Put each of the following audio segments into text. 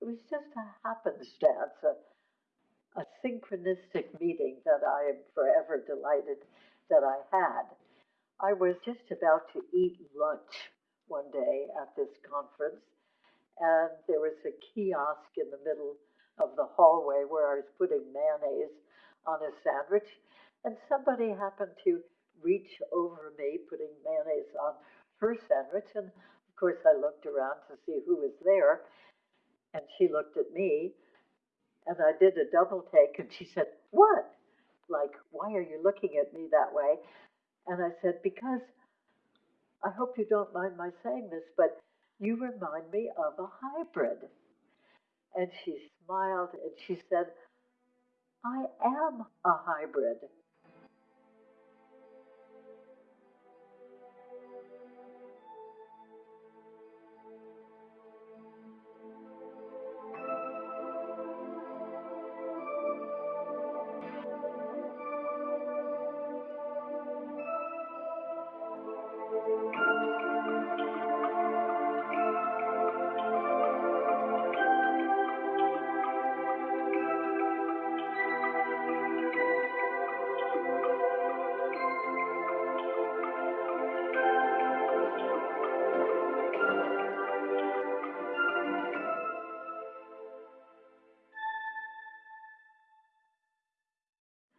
It was just a happenstance, a, a synchronistic meeting that I am forever delighted that I had. I was just about to eat lunch one day at this conference, and there was a kiosk in the middle of the hallway where I was putting mayonnaise on a sandwich, and somebody happened to reach over me, putting mayonnaise on her sandwich, and of course I looked around to see who was there, and she looked at me, and I did a double take, and she said, What? Like, why are you looking at me that way? And I said, Because I hope you don't mind my saying this, but you remind me of a hybrid. And she smiled and she said, I am a hybrid.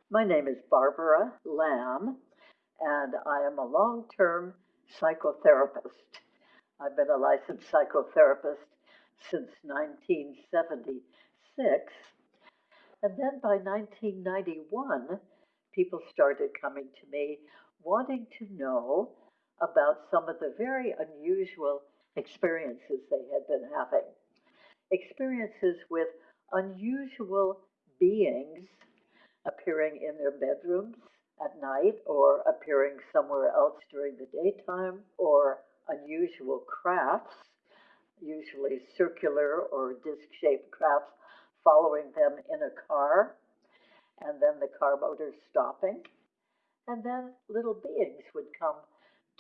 My name is Barbara Lamb, and I am a long term psychotherapist. I've been a licensed psychotherapist since 1976. And then by 1991, people started coming to me wanting to know about some of the very unusual experiences they had been having. Experiences with unusual beings appearing in their bedrooms at night or appearing somewhere else during the daytime or unusual crafts, usually circular or disc shaped crafts, following them in a car, and then the car motor stopping. And then little beings would come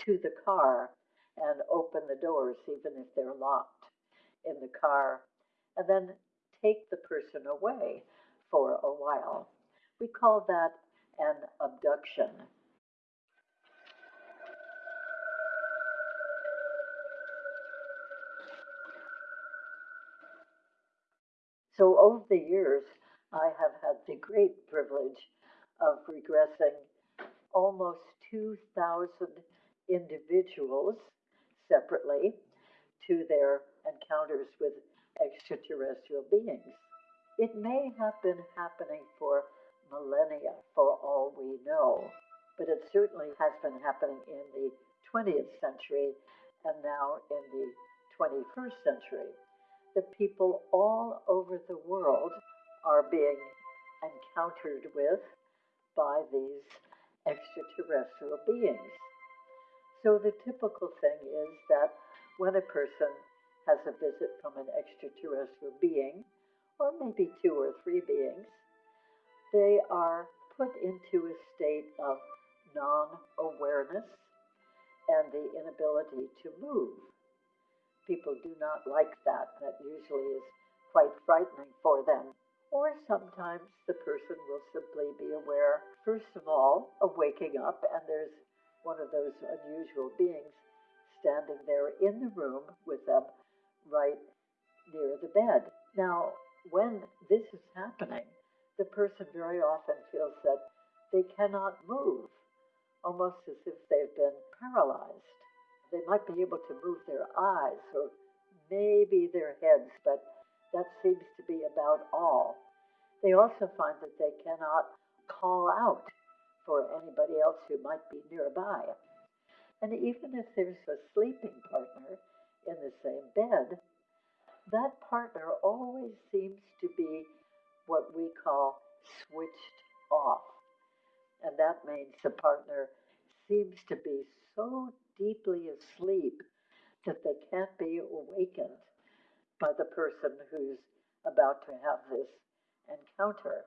to the car and open the doors, even if they're locked in the car, and then take the person away for a while. We call that an abduction. So over the years, I have had the great privilege of regressing almost 2,000 individuals separately to their encounters with extraterrestrial beings. It may have been happening for millennia for all we know, but it certainly has been happening in the 20th century and now in the 21st century. The people all over the world are being encountered with by these extraterrestrial beings. So the typical thing is that when a person has a visit from an extraterrestrial being, or maybe two or three beings, they are put into a state of non awareness and the inability to move. People do not like that. That usually is quite frightening for them. Or sometimes the person will simply be aware, first of all, of waking up, and there's one of those unusual beings standing there in the room with them right near the bed. Now, when this is happening, the person very often feels that they cannot move, almost as if they've been paralyzed. They might be able to move their eyes or maybe their heads, but that seems to be about all. They also find that they cannot call out for anybody else who might be nearby. And even if there's a sleeping partner in the same bed, that partner always seems to be what we call switched off. And that means the partner seems to be so deeply asleep that they can't be awakened by the person who's about to have this encounter.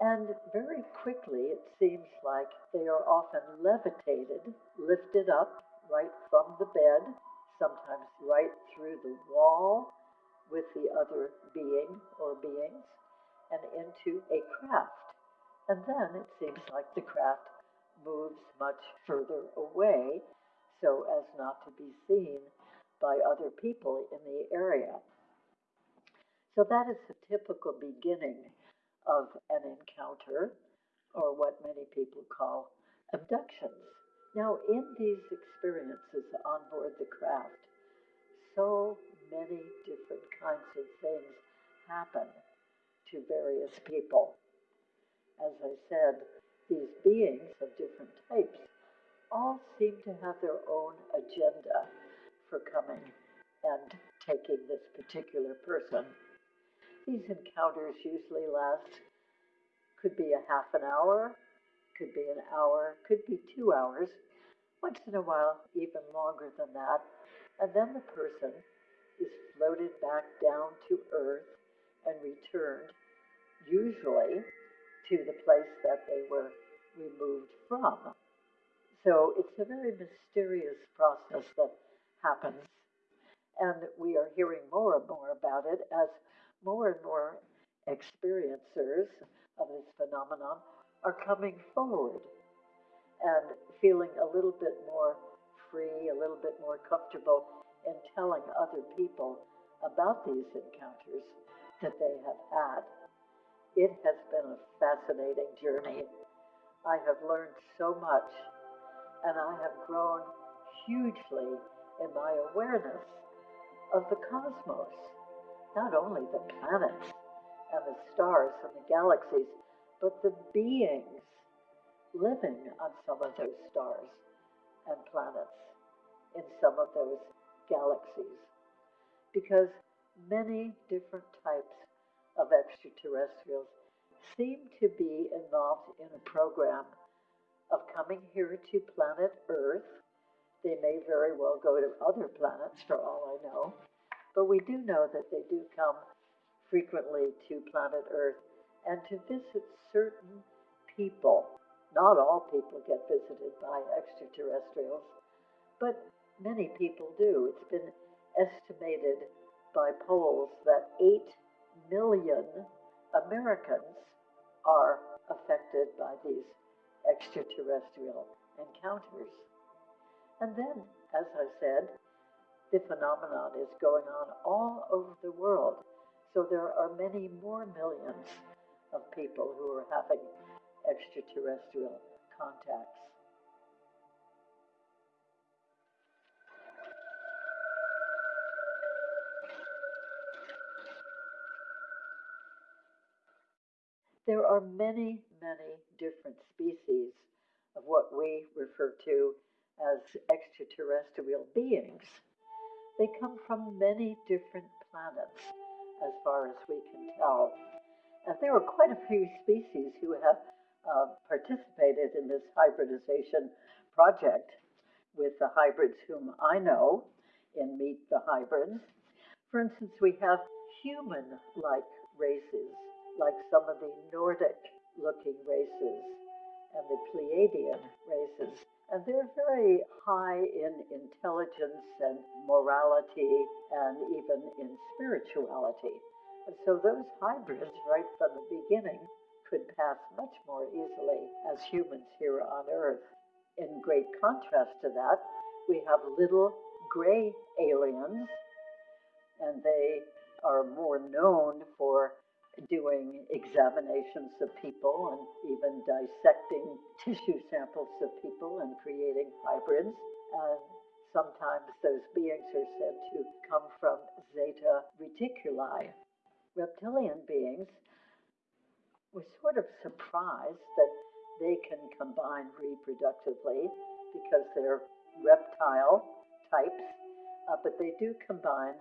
And very quickly, it seems like they are often levitated, lifted up right from the bed, sometimes right through the wall, with the other being or beings and into a craft. And then it seems like the craft moves much further away so as not to be seen by other people in the area. So that is the typical beginning of an encounter, or what many people call abductions. Now, in these experiences on board the craft, so many different kinds of things happen to various people. As I said, these beings of different types all seem to have their own agenda for coming and taking this particular person. These encounters usually last, could be a half an hour, could be an hour, could be two hours, once in a while, even longer than that. And then the person is floated back down to earth and returned, usually to the place that they were removed from. So it's a very mysterious process that happens. And we are hearing more and more about it as more and more experiencers of this phenomenon are coming forward and feeling a little bit more free, a little bit more comfortable in telling other people about these encounters that they have had. It has been a fascinating journey. I have learned so much and I have grown hugely in my awareness of the cosmos, not only the planets and the stars and the galaxies, but the beings living on some of those stars and planets, in some of those galaxies. Because many different types of extraterrestrials seem to be involved in a program of coming here to planet Earth. They may very well go to other planets for all I know, but we do know that they do come frequently to planet Earth and to visit certain people. Not all people get visited by extraterrestrials, but many people do. It's been estimated by polls that 8 million Americans are affected by these extraterrestrial encounters. And then, as I said, the phenomenon is going on all over the world. So there are many more millions of people who are having extraterrestrial contacts. There are many, many different species of what we refer to as extraterrestrial beings. They come from many different planets, as far as we can tell. And there are quite a few species who have uh, participated in this hybridization project with the hybrids whom I know in Meet the Hybrids. For instance, we have human like races like some of the Nordic looking races and the Pleiadian races. And they're very high in intelligence and morality and even in spirituality. And so those hybrids, right from the beginning, could pass much more easily as humans here on Earth. In great contrast to that, we have little gray aliens, and they are more known for doing examinations of people and even dissecting tissue samples of people and creating hybrids. And sometimes those beings are said to come from Zeta Reticuli. Reptilian beings were sort of surprised that they can combine reproductively because they're reptile types, uh, but they do combine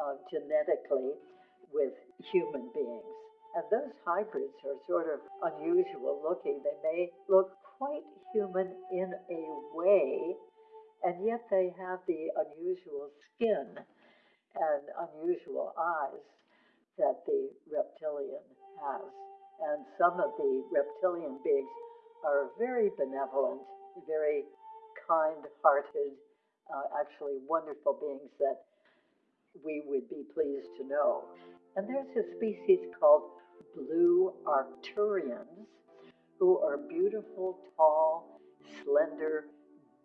uh, genetically with human beings. And those hybrids are sort of unusual looking. They may look quite human in a way, and yet they have the unusual skin and unusual eyes that the reptilian has. And some of the reptilian beings are very benevolent, very kind hearted, uh, actually wonderful beings that we would be pleased to know. And there's a species called blue Arcturians, who are beautiful, tall, slender,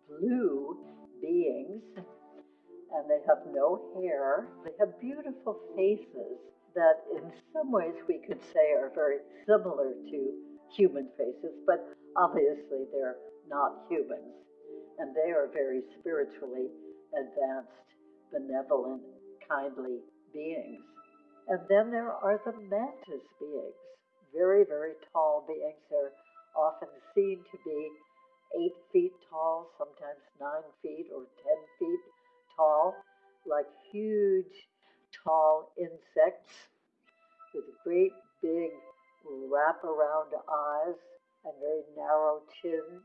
blue beings, and they have no hair. They have beautiful faces that, in some ways, we could say are very similar to human faces, but obviously they're not humans. And they are very spiritually advanced, benevolent, kindly beings. And then there are the mantis beings, very, very tall beings. They're often seen to be eight feet tall, sometimes nine feet or ten feet tall, like huge, tall insects with great big wrap-around eyes and very narrow chins,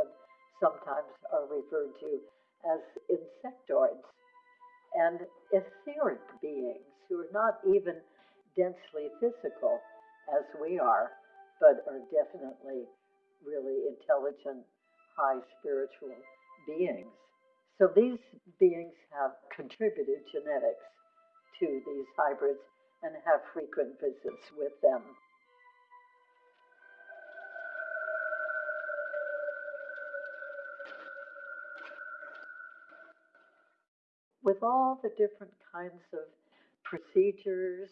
and sometimes are referred to as insectoids, and etheric beings who are not even densely physical as we are, but are definitely really intelligent, high spiritual beings. So these beings have contributed genetics to these hybrids and have frequent visits with them. With all the different kinds of procedures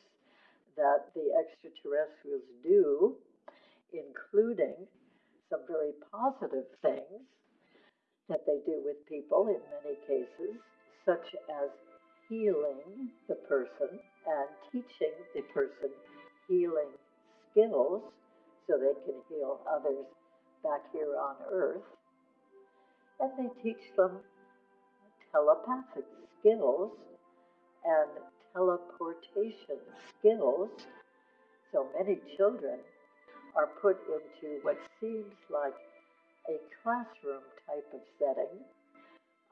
that the extraterrestrials do, including some very positive things that they do with people in many cases, such as healing the person and teaching the person healing skills so they can heal others back here on earth. And they teach them telepathic skills and teleportation skills. So many children are put into what seems like a classroom type of setting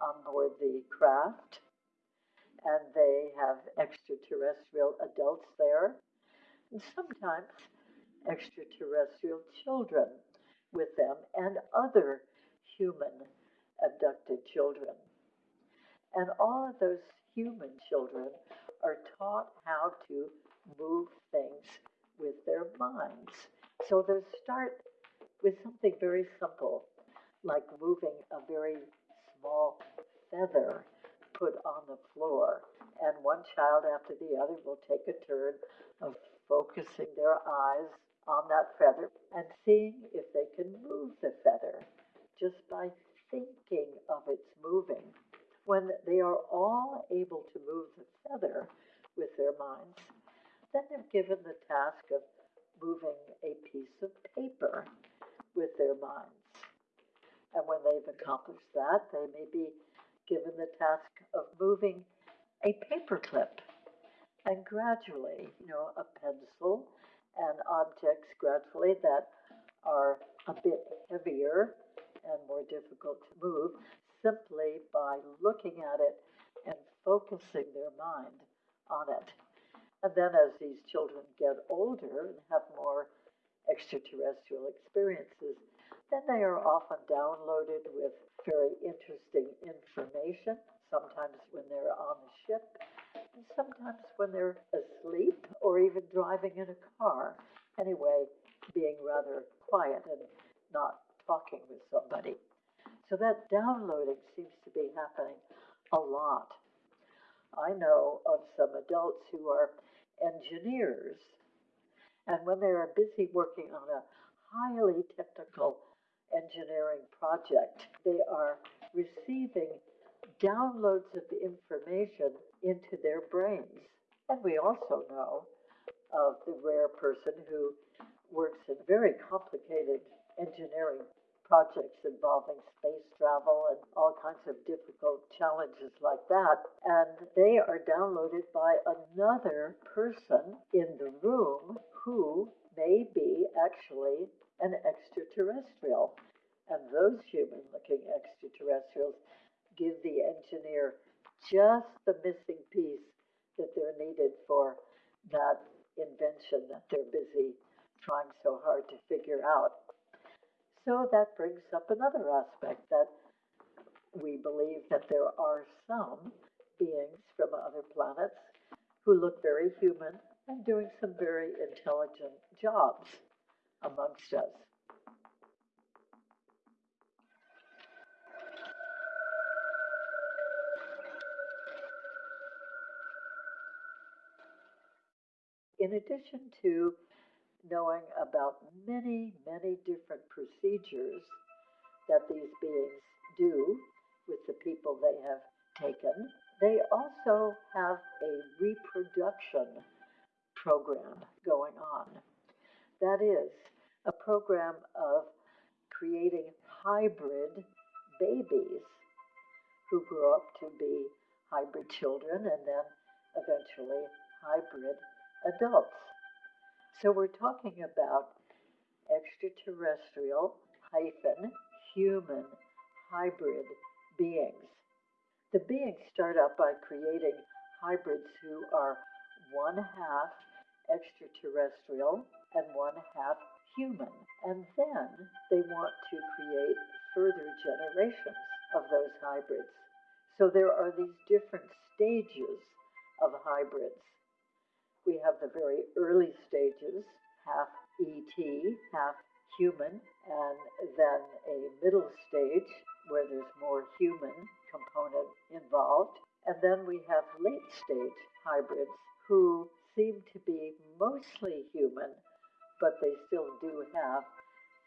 on board the craft, and they have extraterrestrial adults there, and sometimes extraterrestrial children with them, and other human abducted children. And all of those human children are taught how to move things with their minds. So they start with something very simple, like moving a very small feather put on the floor. And one child after the other will take a turn of focusing their eyes on that feather and seeing if they can move the feather just by thinking of its moving. When they are all able to move the feather with their minds, then they're given the task of moving a piece of paper with their minds. And when they've accomplished that, they may be given the task of moving a paperclip. And gradually, you know, a pencil and objects gradually that are a bit heavier and more difficult to move simply by looking at it and focusing their mind on it. And then as these children get older and have more extraterrestrial experiences, then they are often downloaded with very interesting information, sometimes when they're on the ship, and sometimes when they're asleep or even driving in a car. Anyway, being rather quiet and not talking with somebody. So that downloading seems to be happening a lot. I know of some adults who are engineers, and when they are busy working on a highly technical engineering project, they are receiving downloads of information into their brains. And we also know of the rare person who works in very complicated engineering projects involving space travel and all kinds of difficult challenges like that. And they are downloaded by another person in the room who may be actually an extraterrestrial. And those human looking extraterrestrials give the engineer just the missing piece that they're needed for that invention that they're busy trying so hard to figure out. So that brings up another aspect that we believe that there are some beings from other planets who look very human and doing some very intelligent jobs amongst us. In addition to knowing about many, many different procedures that these beings do with the people they have taken, they also have a reproduction program going on. That is, a program of creating hybrid babies who grow up to be hybrid children and then eventually hybrid adults. So we're talking about extraterrestrial hyphen human hybrid beings. The beings start out by creating hybrids who are one half extraterrestrial and one half human. And then they want to create further generations of those hybrids. So there are these different stages of hybrids. We have the very early stages, half ET, half human, and then a middle stage where there's more human component involved. And then we have late stage hybrids who seem to be mostly human, but they still do have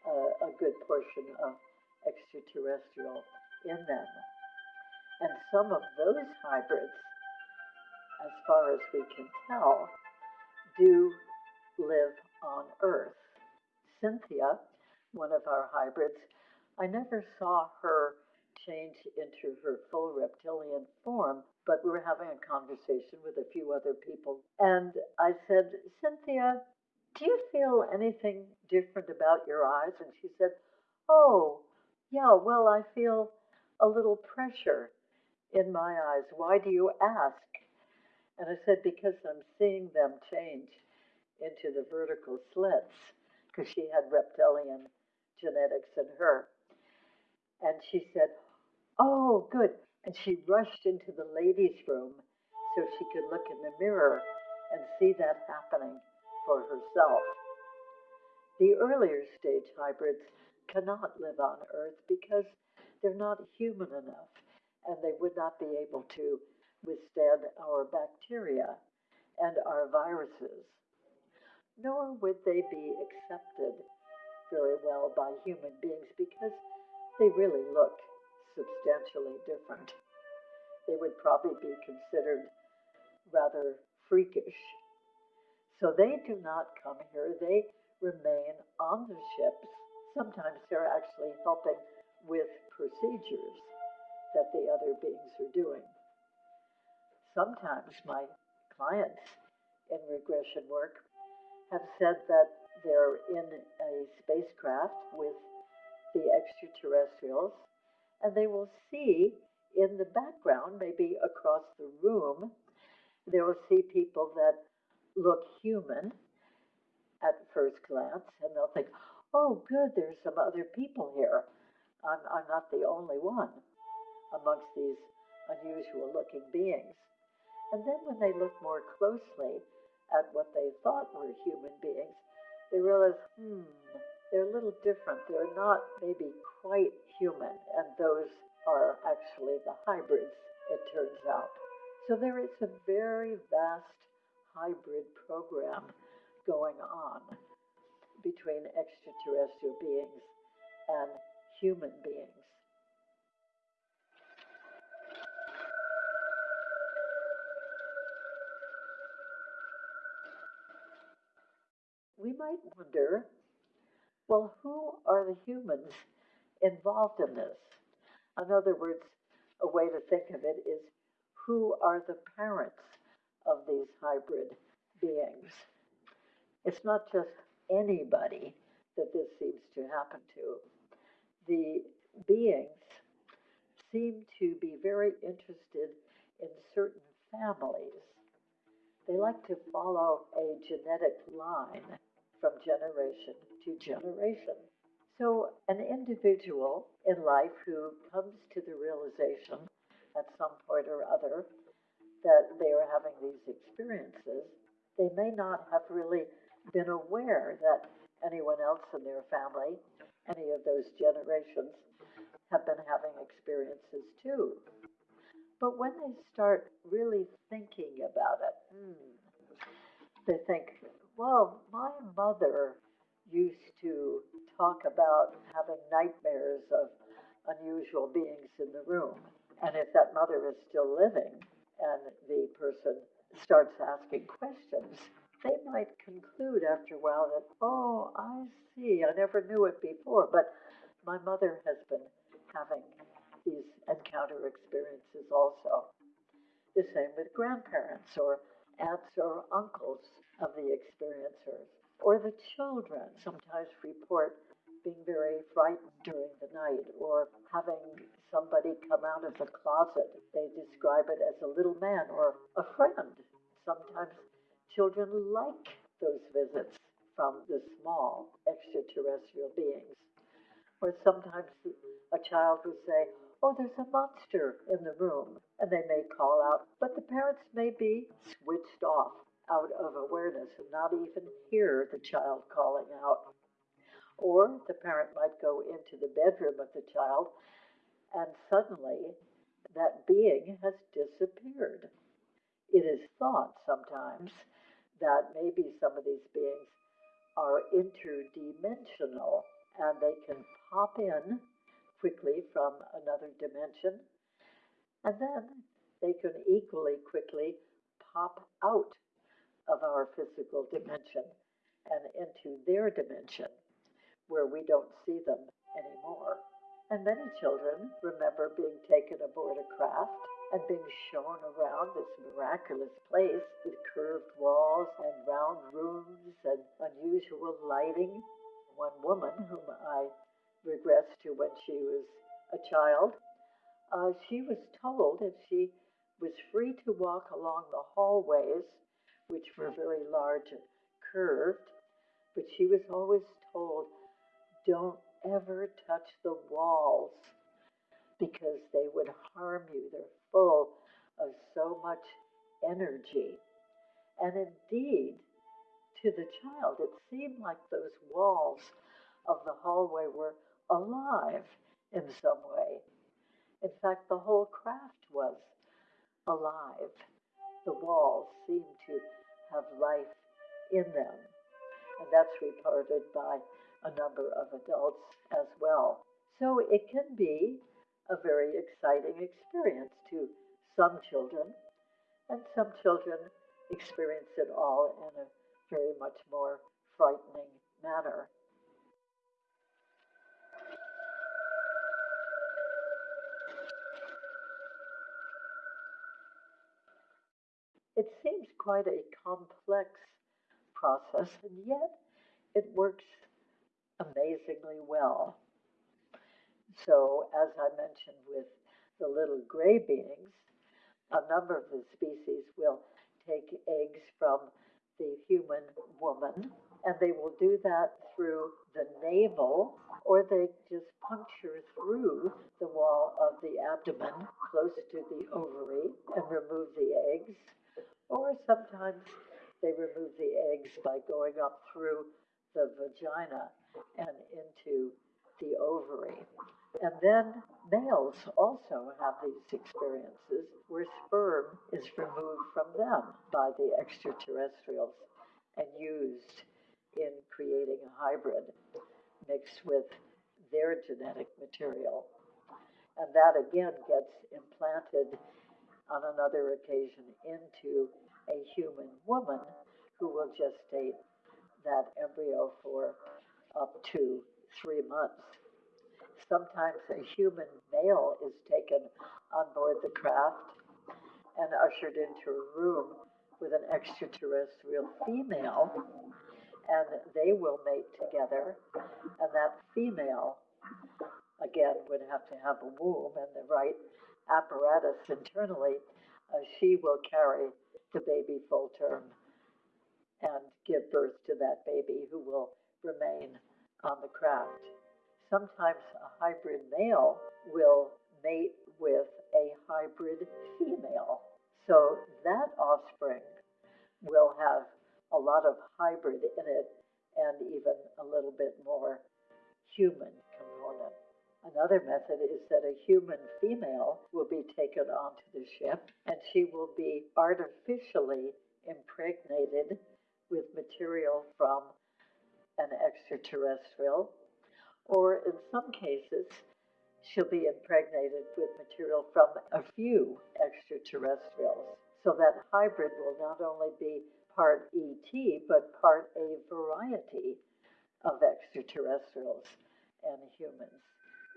a, a good portion of extraterrestrial in them. And some of those hybrids, as far as we can tell, do live on Earth. Cynthia, one of our hybrids, I never saw her change into her full reptilian form, but we were having a conversation with a few other people. And I said, Cynthia, do you feel anything different about your eyes? And she said, Oh, yeah, well, I feel a little pressure in my eyes. Why do you ask? And I said, Because I'm seeing them change into the vertical slits, because she had reptilian genetics in her. And she said, Oh, good. And she rushed into the ladies' room so she could look in the mirror and see that happening for herself. The earlier stage hybrids cannot live on Earth because they're not human enough and they would not be able to withstand our bacteria and our viruses. Nor would they be accepted very well by human beings because they really look substantially different. They would probably be considered rather freakish. So they do not come here, they remain on the ships. Sometimes they're actually helping with procedures that the other beings are doing. Sometimes my clients in regression work have said that they're in a spacecraft with the extraterrestrials, and they will see in the background, maybe across the room, they will see people that look human at first glance, and they'll think, oh, good, there's some other people here. I'm, I'm not the only one amongst these unusual looking beings. And then when they look more closely at what they thought were human beings, they realize, hmm, they're a little different. They're not maybe quite human, and those are actually the hybrids, it turns out. So there is a very vast hybrid program going on between extraterrestrial beings and human beings. We might wonder well, who are the humans involved in this? In other words, a way to think of it is who are the parents of these hybrid beings? It's not just anybody that this seems to happen to. The beings seem to be very interested in certain families. They like to follow a genetic line from generation to generation. So, an individual in life who comes to the realization at some point or other that they are having these experiences, they may not have really been aware that anyone else in their family, any of those generations, have been having experiences too. But when they start really thinking about it, hmm, they think, well, my mother used to talk about having nightmares of unusual beings in the room. And if that mother is still living and the person starts asking questions, they might conclude after a while that, oh, I see, I never knew it before, but my mother has been having these encounter experiences also. The same with grandparents or aunts or uncles of the experiencers. Or the children sometimes report being very frightened during the night or having somebody come out of the closet. They describe it as a little man or a friend. Sometimes children like those visits from the small extraterrestrial beings. Or sometimes a child will say, oh, there's a monster in the room, and they may call out, but the parents may be switched off out of awareness and not even hear the child calling out. Or the parent might go into the bedroom of the child, and suddenly that being has disappeared. It is thought sometimes that maybe some of these beings are interdimensional and they can pop in quickly from another dimension, and then they can equally quickly pop out of our physical dimension and into their dimension where we don't see them anymore. And many children remember being taken aboard a craft and being shown around this miraculous place with curved walls and round rooms and unusual lighting. One woman whom I regressed to when she was a child. Uh, she was told if she was free to walk along the hallways, which were very large and curved, but she was always told, don't ever touch the walls because they would harm you. They're full of so much energy. And indeed, to the child, it seemed like those walls of the hallway were alive in some way. In fact, the whole craft was alive. The walls seemed to have life in them. And that's reported by a number of adults as well. So it can be a very exciting experience to some children, and some children experience it all in a very much more frightening manner. It seems quite a complex process, and yet it works amazingly well. So, as I mentioned with the little gray beings, a number of the species will take eggs from the human woman, and they will do that through the navel, or they just puncture through the wall of the abdomen close to the ovary and remove the eggs or sometimes they remove the eggs by going up through the vagina and into the ovary. And then males also have these experiences where sperm is removed from them by the extraterrestrials and used in creating a hybrid mixed with their genetic material. And that again gets implanted on another occasion into a human woman who will gestate that embryo for up to three months. Sometimes a human male is taken on board the craft and ushered into a room with an extraterrestrial female, and they will mate together. And that female, again, would have to have a womb and the right apparatus internally, uh, she will carry the baby full term and give birth to that baby who will remain on the craft. Sometimes a hybrid male will mate with a hybrid female. So that offspring will have a lot of hybrid in it and even a little bit more human component. Another method is that a human female will be taken onto the ship and she will be artificially impregnated with material from an extraterrestrial, or in some cases, she'll be impregnated with material from a few extraterrestrials. So that hybrid will not only be part ET, but part a variety of extraterrestrials and humans.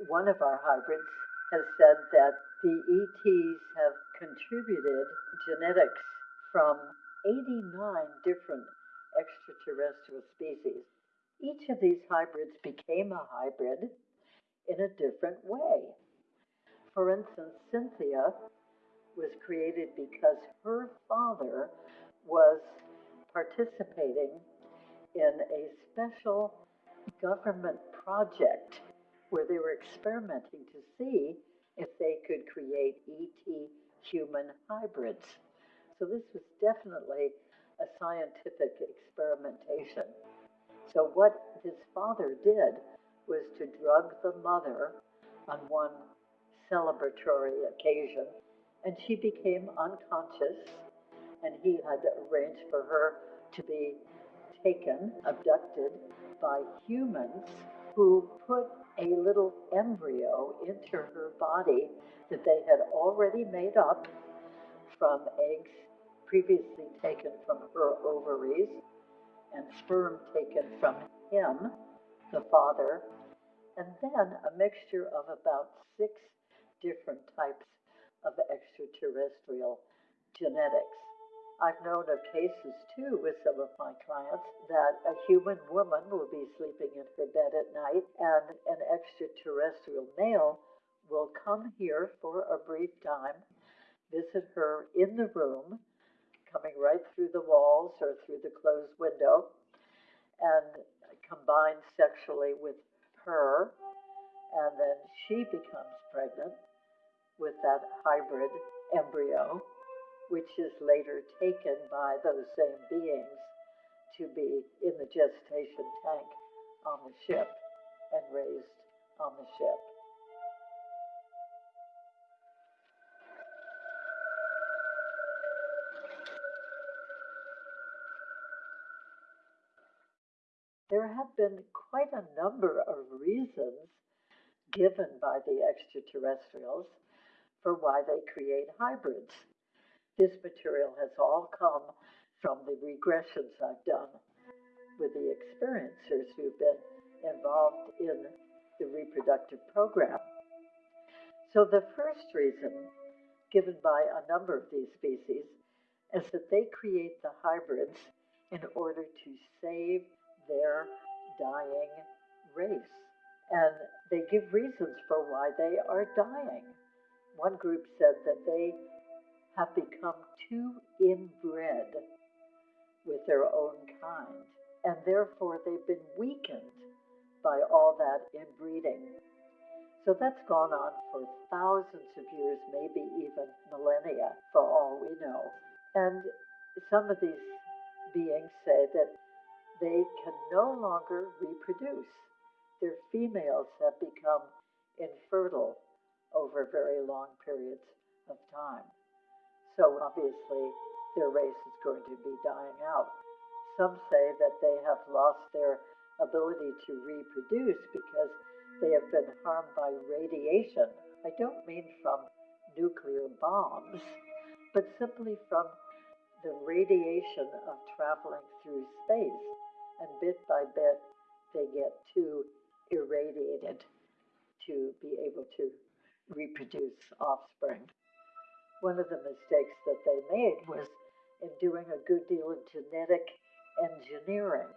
One of our hybrids has said that the ETs have contributed genetics from 89 different extraterrestrial species. Each of these hybrids became a hybrid in a different way. For instance, Cynthia was created because her father was participating in a special government project where they were experimenting to see if they could create ET human hybrids. So this was definitely a scientific experimentation. So what his father did was to drug the mother on one celebratory occasion, and she became unconscious and he had arranged for her to be taken, abducted by humans who put a little embryo into her body that they had already made up from eggs previously taken from her ovaries and sperm taken from him, the father, and then a mixture of about six different types of extraterrestrial genetics. I've known of cases too with some of my clients that a human woman will be sleeping in her bed at night and an extraterrestrial male will come here for a brief time, visit her in the room, coming right through the walls or through the closed window, and combine sexually with her, and then she becomes pregnant with that hybrid embryo which is later taken by those same beings to be in the gestation tank on the ship and raised on the ship. There have been quite a number of reasons given by the extraterrestrials for why they create hybrids. This material has all come from the regressions I've done with the experiencers who've been involved in the reproductive program. So, the first reason given by a number of these species is that they create the hybrids in order to save their dying race. And they give reasons for why they are dying. One group said that they have become too inbred with their own kind, and therefore they've been weakened by all that inbreeding. So that's gone on for thousands of years, maybe even millennia, for all we know. And some of these beings say that they can no longer reproduce. Their females have become infertile over very long periods of time. So obviously, their race is going to be dying out. Some say that they have lost their ability to reproduce because they have been harmed by radiation. I don't mean from nuclear bombs, but simply from the radiation of traveling through space. And bit by bit, they get too irradiated to be able to reproduce offspring one of the mistakes that they made was in doing a good deal of genetic engineering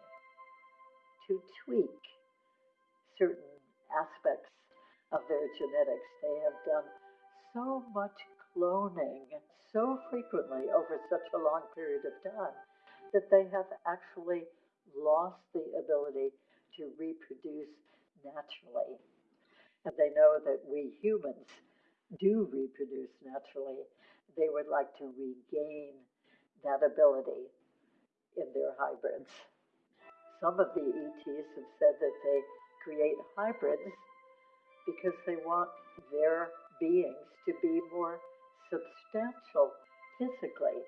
to tweak certain aspects of their genetics. They have done so much cloning and so frequently over such a long period of time that they have actually lost the ability to reproduce naturally. And they know that we humans do reproduce naturally. they would like to regain that ability in their hybrids. Some of the ETs have said that they create hybrids because they want their beings to be more substantial physically.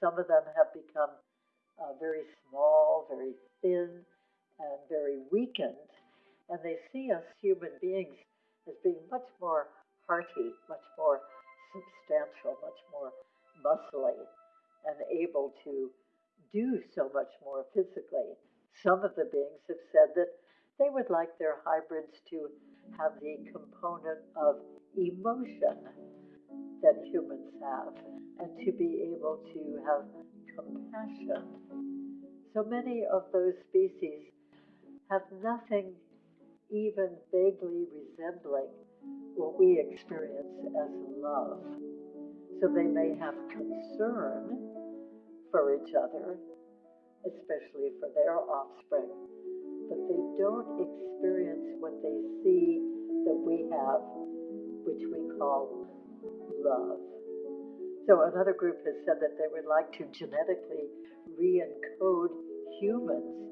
Some of them have become uh, very small, very thin, and very weakened, and they see us human beings as being much more hearty, much more substantial, much more muscly, and able to do so much more physically. Some of the beings have said that they would like their hybrids to have the component of emotion that humans have and to be able to have compassion. So many of those species have nothing even vaguely resembling what we experience as love. So they may have concern for each other, especially for their offspring, but they don't experience what they see that we have, which we call love. So another group has said that they would like to genetically re-encode humans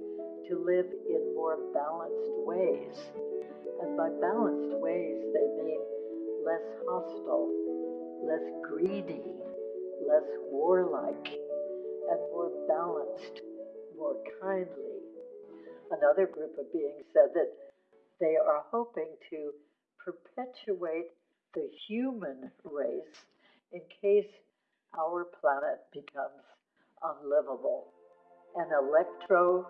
to live in more balanced ways. And by balanced ways, they mean less hostile, less greedy, less warlike, and more balanced, more kindly. Another group of beings said that they are hoping to perpetuate the human race in case our planet becomes unlivable. An electromagnetic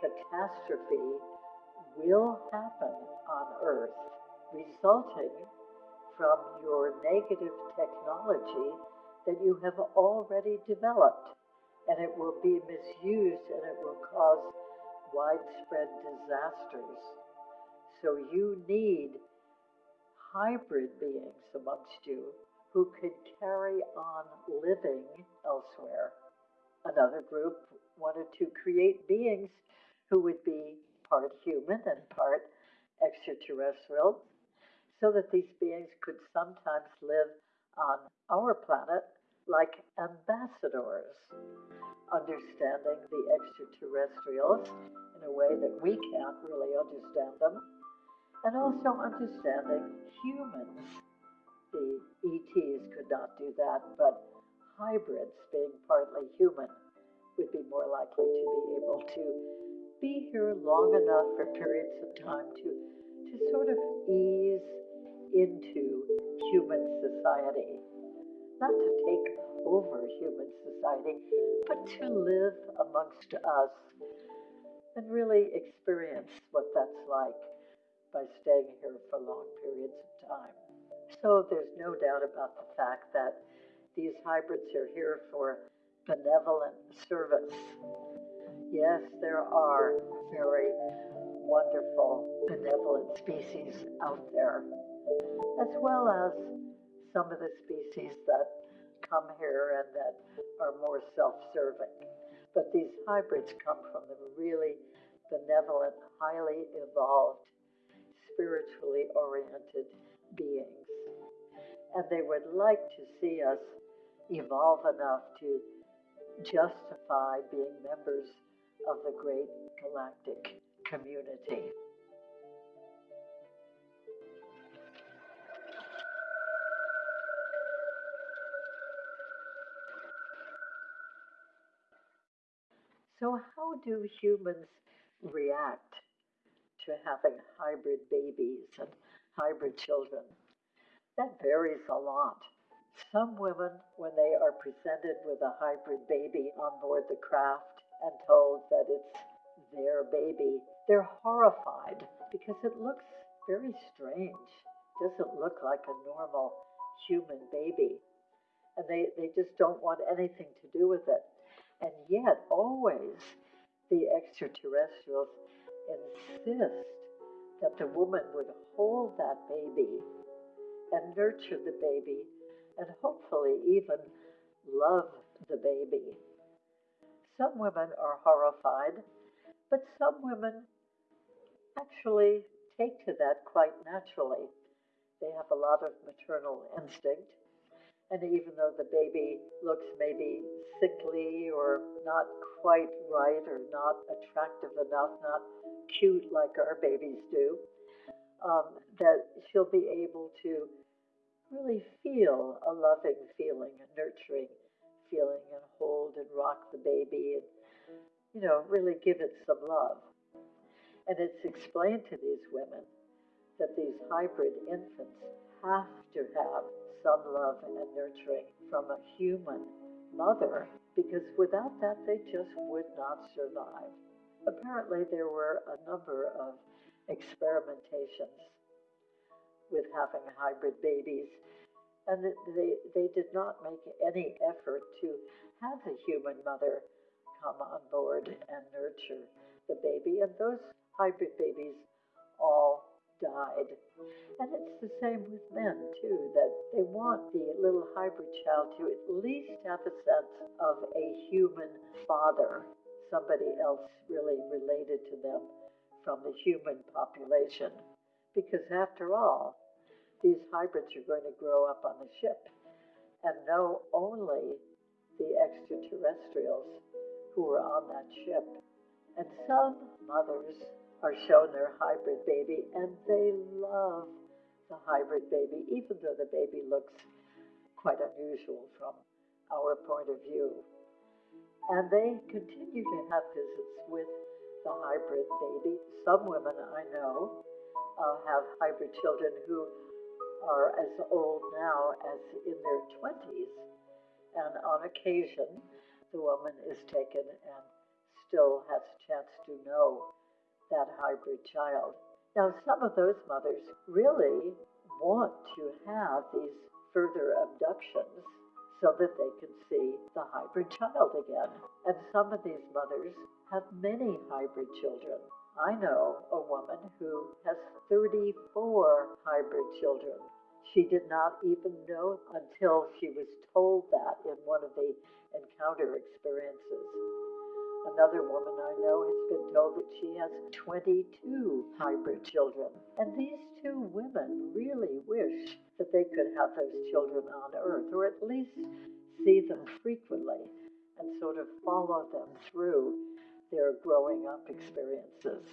catastrophe will happen on Earth, resulting from your negative technology that you have already developed. And it will be misused and it will cause widespread disasters. So you need hybrid beings amongst you who could carry on living elsewhere. Another group wanted to create beings who would be part human and part extraterrestrial, so that these beings could sometimes live on our planet like ambassadors, understanding the extraterrestrials in a way that we can't really understand them, and also understanding humans. The ETs could not do that, but hybrids, being partly human, would be more likely to be able to be here long enough for periods of time to, to sort of ease into human society. Not to take over human society, but to live amongst us and really experience what that's like by staying here for long periods of time. So there's no doubt about the fact that these hybrids are here for benevolent service. Yes, there are very wonderful benevolent species out there, as well as some of the species that come here and that are more self-serving. But these hybrids come from the really benevolent, highly evolved, spiritually oriented beings. And they would like to see us evolve enough to justify being members of the great galactic community. So, how do humans react to having hybrid babies and hybrid children? That varies a lot. Some women, when they are presented with a hybrid baby on board the craft and told that it's their baby, they're horrified because it looks very strange. Doesn't look like a normal human baby. And they, they just don't want anything to do with it. And yet, always, the extraterrestrials insist that the woman would hold that baby and nurture the baby and hopefully even love the baby. Some women are horrified, but some women actually take to that quite naturally. They have a lot of maternal instinct And even though the baby looks maybe sickly or not quite right or not attractive enough, not cute like our babies do, um, that she'll be able to really feel a loving feeling, a nurturing feeling, and hold and rock the baby and, you know, really give it some love. And it's explained to these women that these hybrid infants have to have some love and nurturing from a human mother because without that they just would not survive. Apparently, there were a number of experimentations with having hybrid babies, and they, they did not make any effort to have the human mother come on board and nurture the baby, and those hybrid babies all died. And it's the same with men, too, that they want the little hybrid child to at least have a sense of a human father, somebody else really related to them from the human population. Because after all, these hybrids are going to grow up on the ship and know only the extraterrestrials who were on that ship. And some mothers are shown their hybrid baby, and they love the hybrid baby, even though the baby looks quite unusual from our point of view. And they continue to have visits with the hybrid baby. Some women I know uh, have hybrid children who are as old now as in their 20s, and on occasion, the woman is taken and still has a chance to know that hybrid child. Now, some of those mothers really want to have these further abductions so that they can see the hybrid child again. And some of these mothers have many hybrid children. I know a woman who has 34 hybrid children. She did not even know until she was told that in one of the encounter experiences. Another woman I know has been told that she has 22 hybrid children. And these two women really wish that they could have those children on Earth, or at least see them frequently and sort of follow them through their growing up experiences.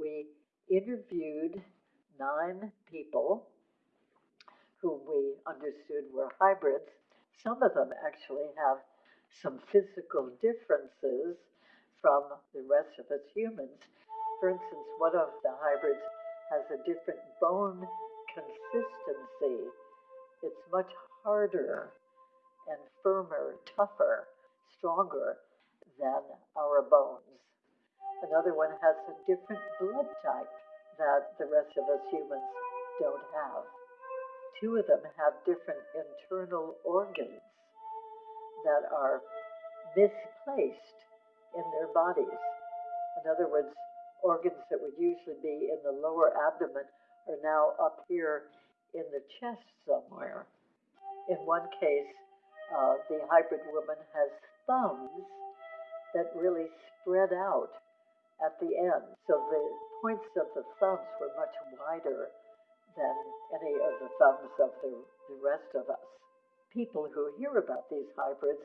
We interviewed nine people whom we understood were hybrids. Some of them actually have some physical differences from the rest of us humans. For instance, one of the hybrids has a different bone consistency. It's much harder and firmer, tougher, stronger than our bones. Another one has a different blood type that the rest of us humans don't have. Two of them have different internal organs that are misplaced in their bodies. In other words, organs that would usually be in the lower abdomen are now up here in the chest somewhere. In one case, uh, the hybrid woman has thumbs that really spread out at the end. So the points of the thumbs were much wider than any of the thumbs of the, the rest of us. People who hear about these hybrids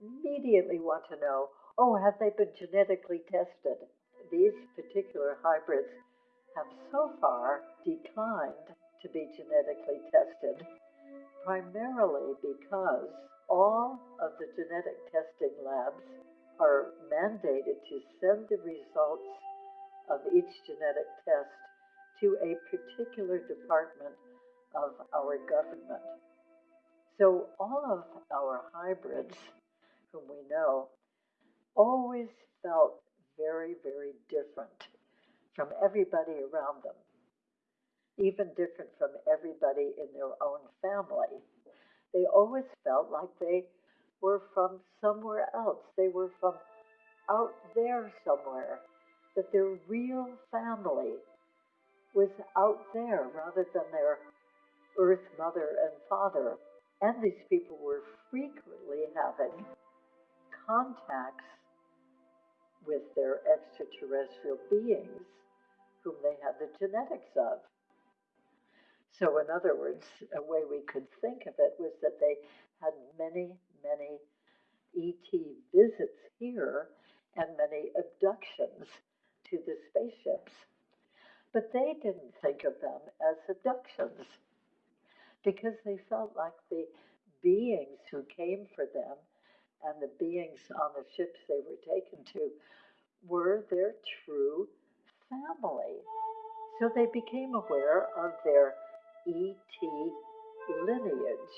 immediately want to know oh, have they been genetically tested? These particular hybrids have so far declined to be genetically tested, primarily because all of the genetic testing labs are mandated to send the results of each genetic test to a particular department of our government. So all of our hybrids, whom we know, always felt very, very different from everybody around them, even different from everybody in their own family. They always felt like they were from somewhere else. They were from out there somewhere, that their real family was out there rather than their earth mother and father. And these people were frequently having contacts with their extraterrestrial beings whom they had the genetics of. So, in other words, a way we could think of it was that they had many, many ET visits here and many abductions to the spaceships. But they didn't think of them as abductions because they felt like the beings who came for them and the beings on the ships they were taken to were their true family. So they became aware of their ET lineage.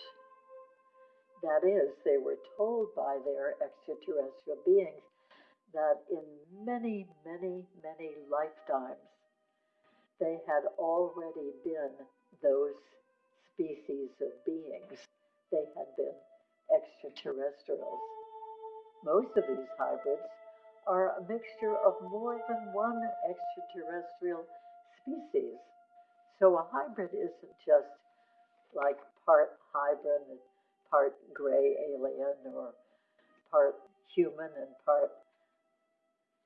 That is, they were told by their extraterrestrial beings that in many, many, many lifetimes they had already been those species of beings. They had been extraterrestrials. Most of these hybrids are a mixture of more than one extraterrestrial species. So a hybrid isn't just like part hybrid and part gray alien or part human and part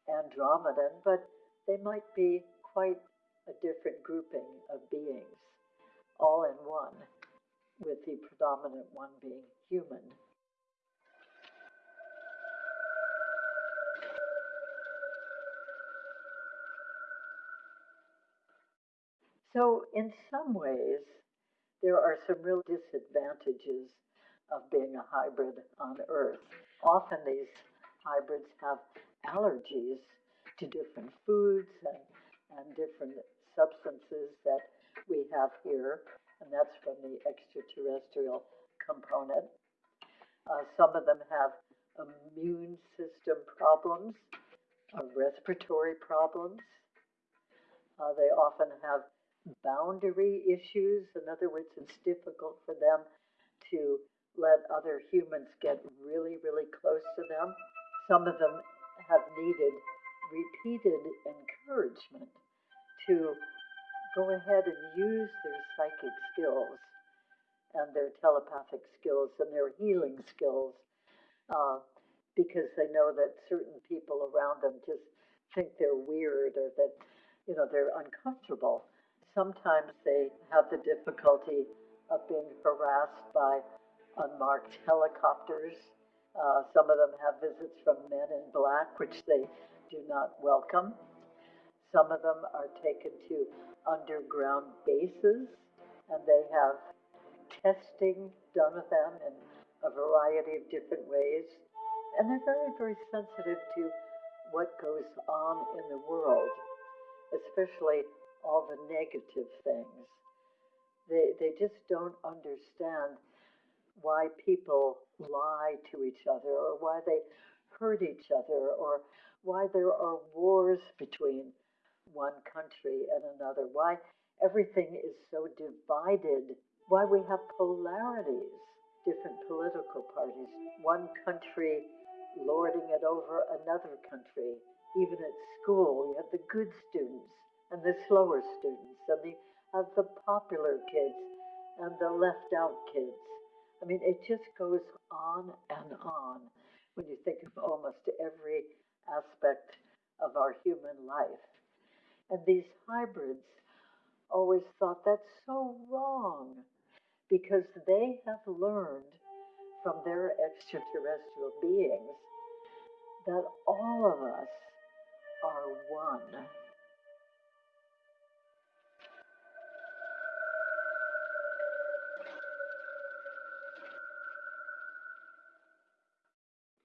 Andromedan, but they might be quite a different grouping of beings, all in one with the predominant one being human. So, in some ways, there are some real disadvantages of being a hybrid on Earth. Often, these hybrids have allergies to different foods and, and different substances that we have here and that's from the extraterrestrial component. Uh, some of them have immune system problems, uh, respiratory problems. Uh, they often have boundary issues. In other words, it's difficult for them to let other humans get really, really close to them. Some of them have needed repeated encouragement to go ahead and use their psychic skills and their telepathic skills and their healing skills uh, because they know that certain people around them just think they're weird or that you know they're uncomfortable. Sometimes they have the difficulty of being harassed by unmarked helicopters. Uh, some of them have visits from men in black, which they do not welcome. Some of them are taken to underground bases, and they have testing done with them in a variety of different ways. And they're very, very sensitive to what goes on in the world, especially all the negative things. They, they just don't understand why people lie to each other or why they hurt each other or why there are wars between one country and another, why everything is so divided, why we have polarities, different political parties, one country lording it over another country. Even at school, you have the good students and the slower students, and the, have the popular kids and the left out kids. I mean, it just goes on and on when you think of almost every aspect of our human life. And these hybrids always thought that's so wrong because they have learned from their extraterrestrial beings that all of us are one.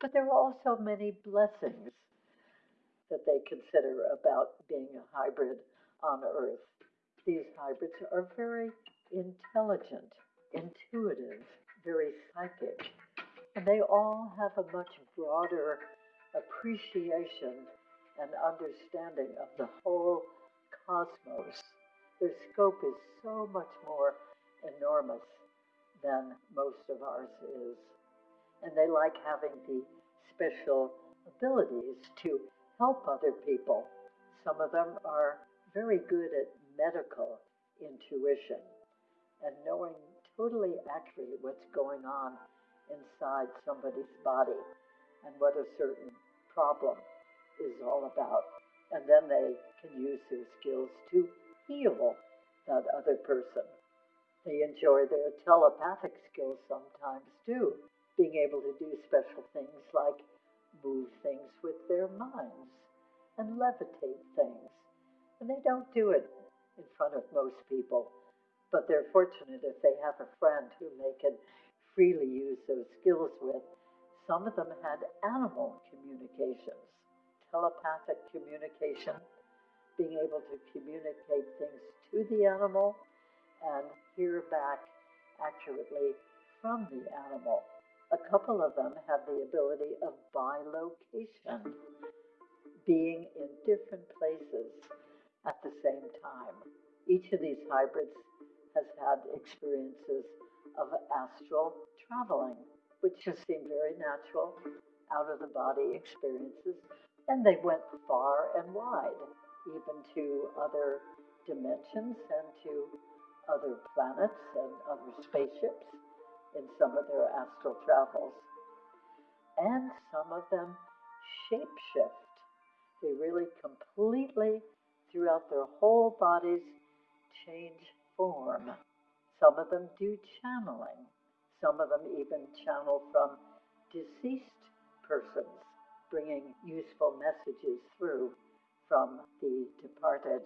But there are also many blessings that they consider about being a hybrid on Earth. These hybrids are very intelligent, intuitive, very psychic, and they all have a much broader appreciation and understanding of the whole cosmos. Their scope is so much more enormous than most of ours is. And they like having the special abilities to help other people. Some of them are very good at medical intuition and knowing totally accurately what's going on inside somebody's body and what a certain problem is all about. And then they can use their skills to heal that other person. They enjoy their telepathic skills sometimes too, being able to do special things like move things with their minds and levitate things. And they don't do it in front of most people, but they're fortunate if they have a friend whom they can freely use those skills with. Some of them had animal communications, telepathic communication, being able to communicate things to the animal and hear back accurately from the animal. A couple of them have the ability of bilocation, being in different places at the same time. Each of these hybrids has had experiences of astral traveling, which just seemed very natural, out of the body experiences. And they went far and wide, even to other dimensions and to other planets and other spaceships in some of their astral travels. And some of them shapeshift. They really completely, throughout their whole bodies, change form. Some of them do channeling. Some of them even channel from deceased persons, bringing useful messages through from the departed.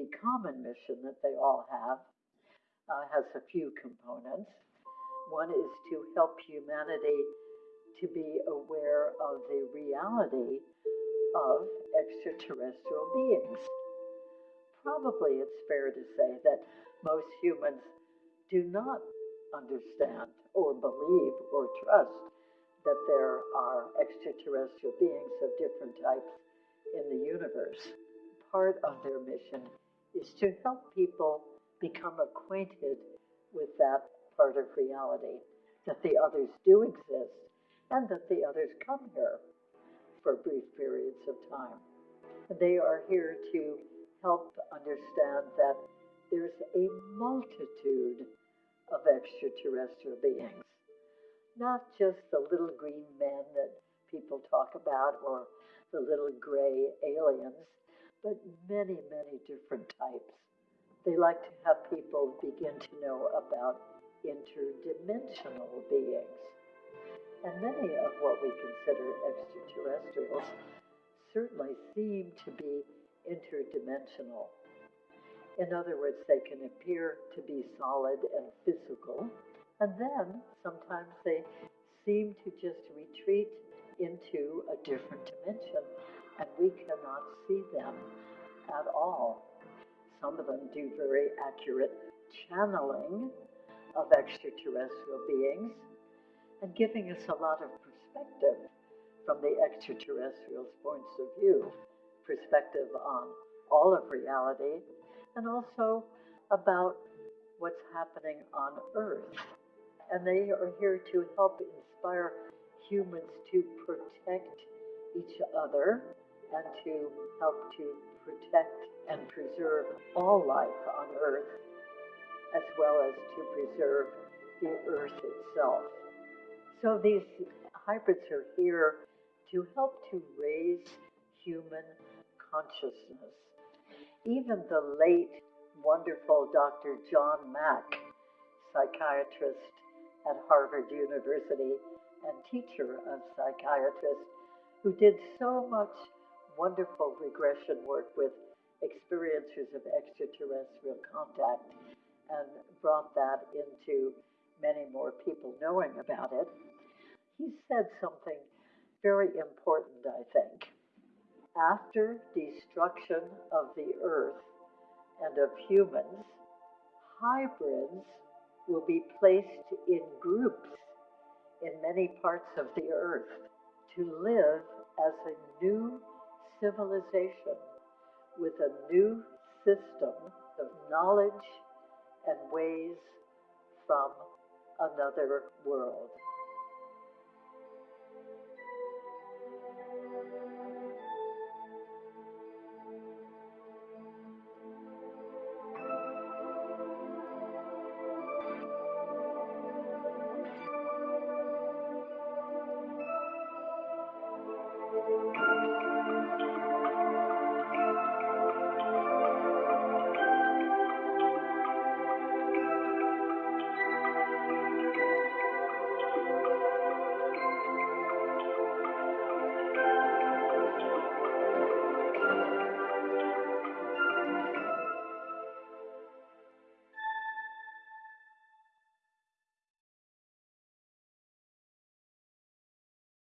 The common mission that they all have uh, has a few components. One is to help humanity to be aware of the reality of extraterrestrial beings. Probably it's fair to say that most humans do not understand or believe or trust that there are extraterrestrial beings of different types in the universe. Part of their mission is to help people become acquainted with that part of reality, that the others do exist and that the others come here for brief periods of time. They are here to help understand that there's a multitude of extraterrestrial beings, not just the little green men that people talk about or the little gray aliens, but many, many different types. They like to have people begin to know about interdimensional beings and many of what we consider extraterrestrials certainly seem to be interdimensional. In other words, they can appear to be solid and physical, and then sometimes they seem to just retreat into a different dimension, and we cannot see them at all. Some of them do very accurate channeling of extraterrestrial beings, and giving us a lot of perspective from the extraterrestrials' points of view, perspective on all of reality, and also about what's happening on Earth. And they are here to help inspire humans to protect each other and to help to protect and preserve all life on Earth, as well as to preserve the Earth itself. So these hybrids are here to help to raise human consciousness. Even the late, wonderful Dr. John Mack, psychiatrist at Harvard University and teacher of psychiatrists, who did so much wonderful regression work with experiencers of extraterrestrial contact and brought that into many more people knowing about it he said something very important, I think. After destruction of the earth and of humans, hybrids will be placed in groups in many parts of the earth to live as a new civilization with a new system of knowledge and ways from another world.